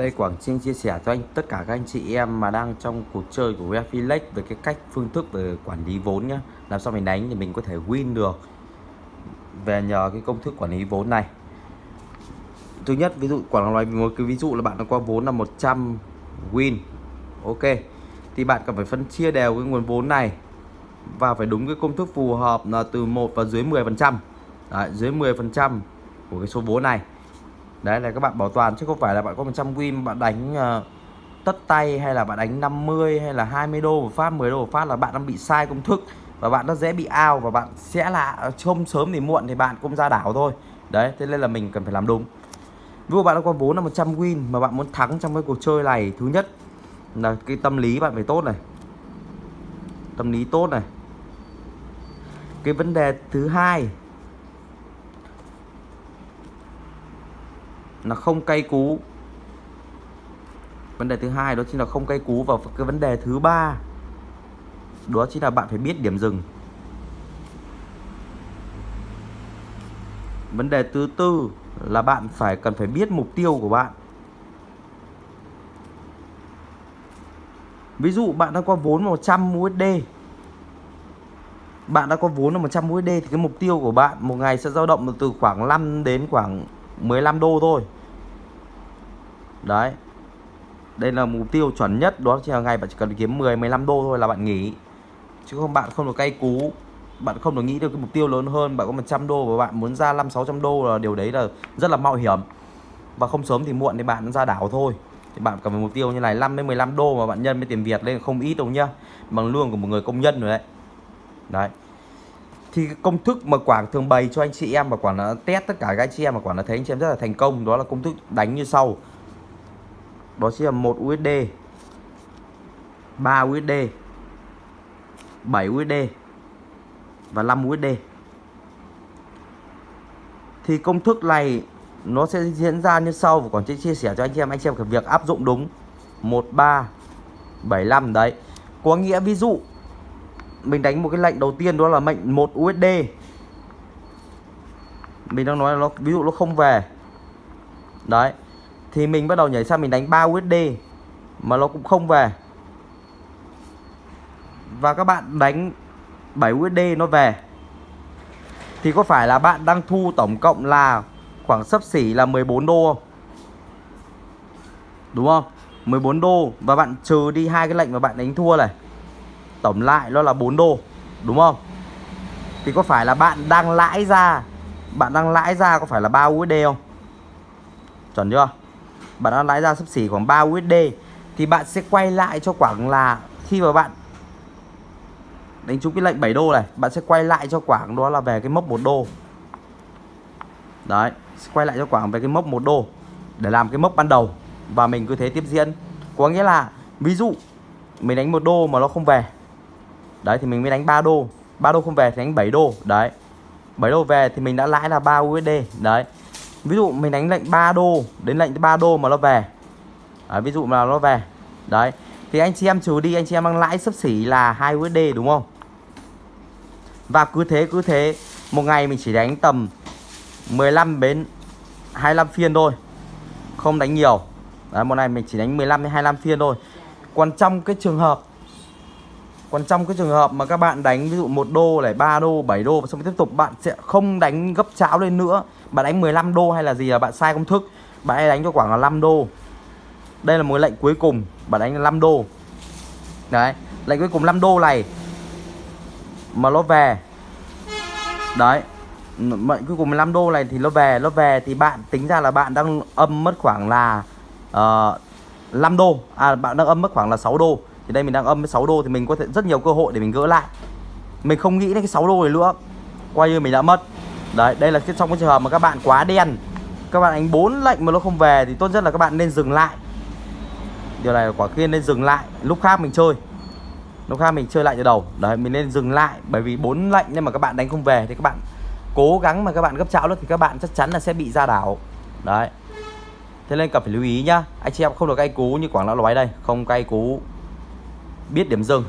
Đây Quảng Trinh chia sẻ cho anh tất cả các anh chị em mà đang trong cuộc chơi của Wefilex về cái cách phương thức về quản lý vốn nhá. Làm sao mình đánh thì mình có thể win được về nhờ cái công thức quản lý vốn này. Thứ nhất ví dụ Quảng nói một cái ví dụ là bạn đã có vốn là 100 win. Ok. Thì bạn cần phải phân chia đều cái nguồn vốn này và phải đúng cái công thức phù hợp là từ 1 và dưới 10%. Đấy, dưới 10% của cái số vốn này đấy là các bạn bảo toàn chứ không phải là bạn có 100 win bạn đánh uh, tất tay hay là bạn đánh 50 hay là 20 đô một phát 10 đô một phát là bạn đang bị sai công thức và bạn nó dễ bị ao và bạn sẽ là ờ, trông sớm thì muộn thì bạn cũng ra đảo thôi. Đấy thế nên là mình cần phải làm đúng. Ví dụ bạn đã có vốn là 100 win mà bạn muốn thắng trong cái cuộc chơi này thứ nhất là cái tâm lý bạn phải tốt này. Tâm lý tốt này. Cái vấn đề thứ hai là không cay cú. Vấn đề thứ hai đó chính là không cay cú và cái vấn đề thứ ba đó chính là bạn phải biết điểm dừng. Vấn đề thứ tư là bạn phải cần phải biết mục tiêu của bạn. Ví dụ bạn đã có vốn 100 USD bạn đã có vốn là 100 USD thì cái mục tiêu của bạn một ngày sẽ dao động từ khoảng 5 đến khoảng 15 đô thôi đấy. Đây là mục tiêu chuẩn nhất đó chỉ là ngày bạn chỉ cần kiếm 10 15 đô thôi là bạn nghỉ. Chứ không, bạn không được cay cú. Bạn không được nghĩ được cái mục tiêu lớn hơn, bạn có 100 đô và bạn muốn ra 5 600 đô là điều đấy là rất là mạo hiểm. Và không sớm thì muộn thì bạn ra đảo thôi. Thì bạn cần phải mục tiêu như này 5 đến 15 đô mà bạn nhân với tiền Việt lên không ít đâu nhá. Bằng lương của một người công nhân rồi đấy. Đấy. Thì công thức mà Quảng thường bày cho anh chị em và Quảng đã test tất cả các anh chị em mà Quảng đã thấy anh chị em rất là thành công, đó là công thức đánh như sau đó chính là một USD 3 USD 7 USD và 5 USD thì công thức này nó sẽ diễn ra như sau, và còn sẽ chia sẻ cho anh em, anh chị em cái việc áp dụng đúng. 1375 đấy. Có nghĩa ví dụ, mình đánh một cái lệnh đầu tiên đó là mệnh 1 USD mình đang nói là nó, ví dụ nó không về. Đấy thì mình bắt đầu nhảy sang mình đánh 3 USD mà nó cũng không về và các bạn đánh 7 USD nó về thì có phải là bạn đang thu tổng cộng là khoảng sấp xỉ là 14 đô không? Đúng không? 14 đô và bạn trừ đi hai cái lệnh mà bạn đánh thua này. Tổng lại nó là 4 đô, đúng không? Thì có phải là bạn đang lãi ra bạn đang lãi ra có phải là 3 USD không? Chuẩn chưa? Bạn đã lãi ra sấp xỉ khoảng 3 USD thì bạn sẽ quay lại cho khoảng là khi mà bạn đánh trúng cái lệnh 7 đô này, bạn sẽ quay lại cho khoảng đó là về cái mốc 1 đô. Đấy quay lại cho khoảng về cái mốc 1 đô để làm cái mốc ban đầu và mình cứ thế tiếp diễn. Có nghĩa là, ví dụ mình đánh một đô mà nó không về, đấy, thì mình mới đánh 3 đô. 3 đô không về thì đánh 7 đô, đấy. 7 đô về thì mình đã lãi là 3 USD đấy ví dụ mình đánh lệnh 3 đô đến lệnh 3 đô mà nó về. Đấy, ví dụ mà nó về. Đấy thì anh chị em trừ đi anh chị em đang lãi sấp xỉ là 2 USD đúng không? Và cứ thế cứ thế một ngày mình chỉ đánh tầm 15 đến 25 phiên thôi. Không đánh nhiều. Đấy, một ngày mình chỉ đánh 15 đến 25 phiên thôi. Còn trong cái trường hợp còn trong cái trường hợp mà các bạn đánh ví dụ 1 đô này 3 đô 7 đô và xong tiếp tục bạn sẽ không đánh gấp cháo lên nữa. Bạn đánh 15 đô hay là gì là bạn sai công thức. Bạn hãy đánh cho khoảng là 5 đô. Đây là một lệnh cuối cùng bạn đánh là 5 đô. Đấy lệnh cuối cùng 5 đô này mà nó về. Đấy mệnh cuối cùng 15 đô này thì nó về nó về thì bạn tính ra là bạn đang âm mất khoảng là ờ, uh, 5 đô. À bạn đang âm mất khoảng là 6 đô thì đây mình đang âm với 6 đô thì mình có thể rất nhiều cơ hội để mình gỡ lại. Mình không nghĩ đến cái 6 đô này nữa. Quay như mình đã mất. Đấy, đây là trong cái trường hợp mà các bạn quá đen, các bạn đánh bốn lệnh mà nó không về thì tốt nhất là các bạn nên dừng lại. Điều này quả kia nên dừng lại. Lúc khác mình chơi. Lúc khác mình chơi lại từ đầu. Đấy, mình nên dừng lại bởi vì bốn lệnh nhưng mà các bạn đánh không về thì các bạn cố gắng mà các bạn gấp cháo nữa thì các bạn chắc chắn là sẽ bị ra đảo. Đấy. Thế nên cần phải lưu ý nhá. Anh chị em không được cay cú như quảng lão nói đây. Không cay cú biết điểm dừng.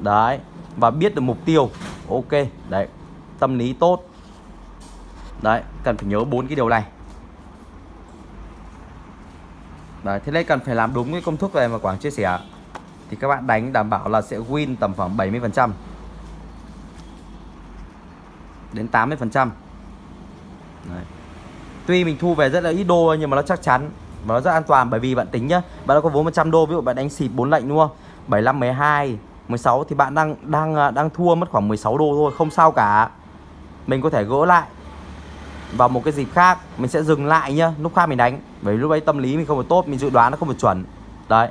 Đấy và biết được mục tiêu. Ok đấy tâm lý tốt. Đấy cần phải nhớ bốn cái điều này. Đấy, thế nên cần phải làm đúng cái công thức này mà Quảng chia sẻ. Thì các bạn đánh đảm bảo là sẽ win tầm khoảng 70% Đến 80% Đấy. Tuy mình thu về rất là ít đô nhưng mà nó chắc chắn Và nó rất an toàn bởi vì bạn tính nhá. Bạn đã có vốn 100 đô ví dụ bạn đánh xịt 4 lệnh đúng không? 75, 12, 16 thì bạn đang đang à, đang thua mất khoảng 16 đô thôi Không sao cả. Mình có thể gỡ lại vào một cái dịp khác mình sẽ dừng lại nhá lúc khác mình đánh. Bởi vì lúc ấy tâm lý mình không được tốt mình dự đoán nó không được chuẩn. Đấy.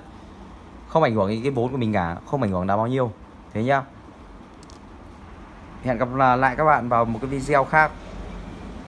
Không ảnh hưởng đến cái vốn của mình cả không ảnh hưởng đến bao nhiêu. Thế nhá. Hẹn gặp lại các bạn vào một cái video khác.